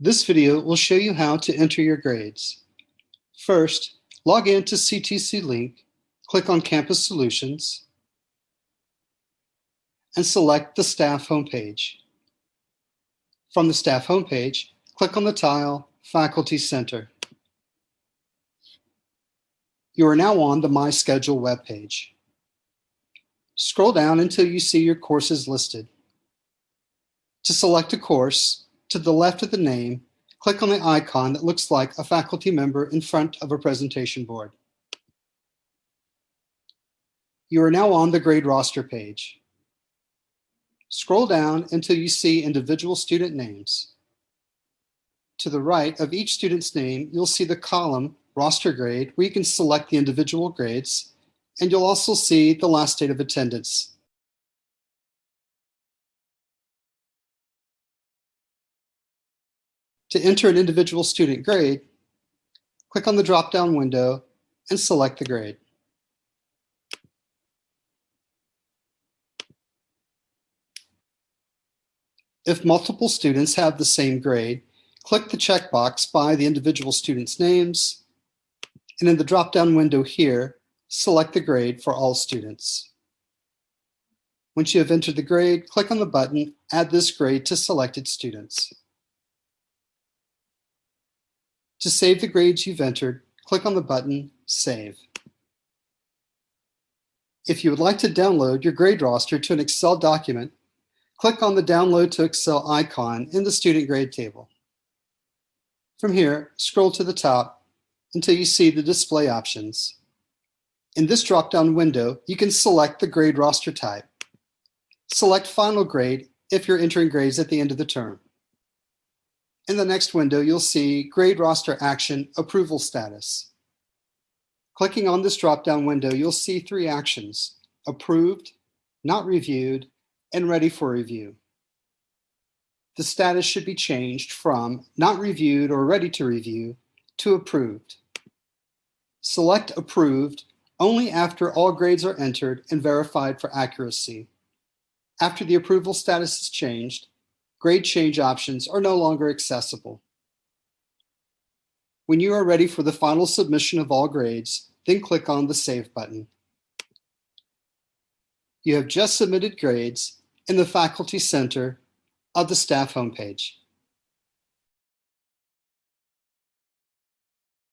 This video will show you how to enter your grades. First, log in to CTC Link, click on Campus Solutions, and select the staff homepage. From the staff homepage, click on the tile Faculty Center. You are now on the My Schedule webpage. Scroll down until you see your courses listed. To select a course, to the left of the name, click on the icon that looks like a faculty member in front of a presentation board. You are now on the grade roster page. Scroll down until you see individual student names. To the right of each student's name, you'll see the column roster grade where you can select the individual grades, and you'll also see the last date of attendance. To enter an individual student grade, click on the drop-down window and select the grade. If multiple students have the same grade, click the checkbox by the individual students' names, and in the drop-down window here, select the grade for all students. Once you have entered the grade, click on the button Add this grade to selected students. To save the grades you've entered, click on the button Save. If you would like to download your grade roster to an Excel document, click on the Download to Excel icon in the student grade table. From here, scroll to the top until you see the display options. In this drop-down window, you can select the grade roster type. Select Final Grade if you're entering grades at the end of the term. In the next window, you'll see Grade Roster Action Approval Status. Clicking on this drop-down window, you'll see three actions, Approved, Not Reviewed, and Ready for Review. The status should be changed from Not Reviewed or Ready to Review to Approved. Select Approved only after all grades are entered and verified for accuracy. After the approval status is changed, grade change options are no longer accessible. When you are ready for the final submission of all grades, then click on the Save button. You have just submitted grades in the Faculty Center of the staff homepage.